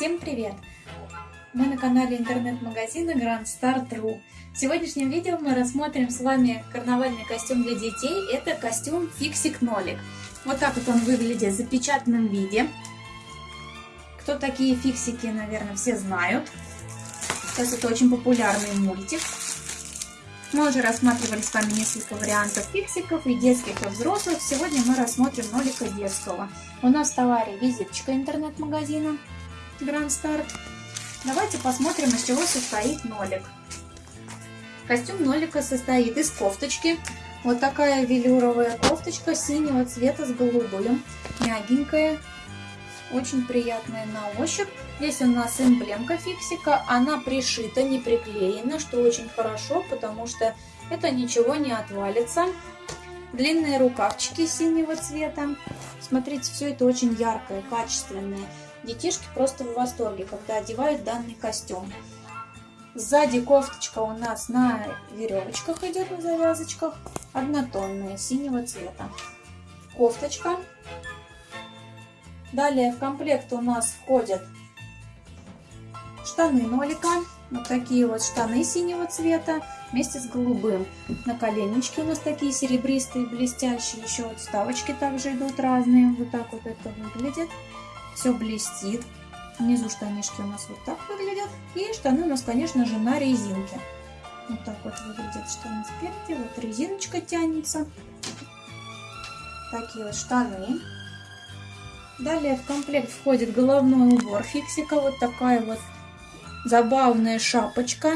Всем привет! Мы на канале интернет-магазина Grand Star.ru. В сегодняшнем видео мы рассмотрим с вами карнавальный костюм для детей. Это костюм Фиксик Нолик. Вот так вот он выглядит в запечатанном виде. Кто такие фиксики, наверное, все знают. Сейчас это очень популярный мультик. Мы уже рассматривали с вами несколько вариантов фиксиков, и детских, и взрослых. Сегодня мы рассмотрим нолика детского. У нас в товаре визиточка интернет-магазина Grand Start. Давайте посмотрим, из чего состоит нолик. Костюм нолика состоит из кофточки. Вот такая велюровая кофточка синего цвета с голубым. Мягенькая, очень приятная на ощупь. Здесь у нас эмблемка фиксика, она пришита, не приклеена, что очень хорошо, потому что это ничего не отвалится. Длинные рукавчики синего цвета. Смотрите, все это очень яркое, качественное. Детишки просто в восторге, когда одевают данный костюм. Сзади кофточка у нас на веревочках идет, на завязочках. Однотонная, синего цвета. Кофточка Далее в комплект у нас входят штаны нолика. Вот такие вот штаны синего цвета вместе с голубым. На коленнички у нас такие серебристые, блестящие. Еще вот вставочки также идут разные. Вот так вот это выглядит. Все блестит. Внизу штанишки у нас вот так выглядят. И штаны у нас, конечно же, на резинке. Вот так вот выглядят штаны спереди. Вот резиночка тянется. Такие вот штаны. Далее в комплект входит головной убор фиксика. Вот такая вот забавная шапочка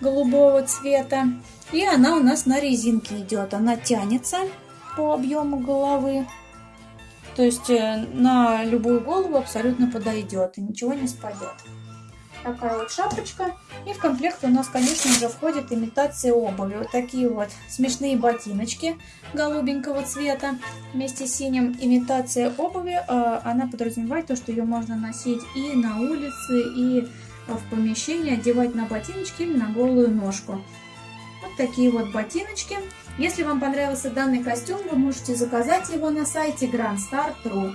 голубого цвета. И она у нас на резинке идет. Она тянется по объему головы. То есть э, на любую голову абсолютно подойдет и ничего не спадет. Такая вот шапочка. И в комплект у нас, конечно же, входит имитация обуви. Вот такие вот смешные ботиночки голубенького цвета вместе с синим. Имитация обуви, а, она подразумевает то, что ее можно носить и на улице, и в помещении, одевать на ботиночки или на голую ножку. Вот такие вот ботиночки. Если вам понравился данный костюм, вы можете заказать его на сайте grandstar.ru.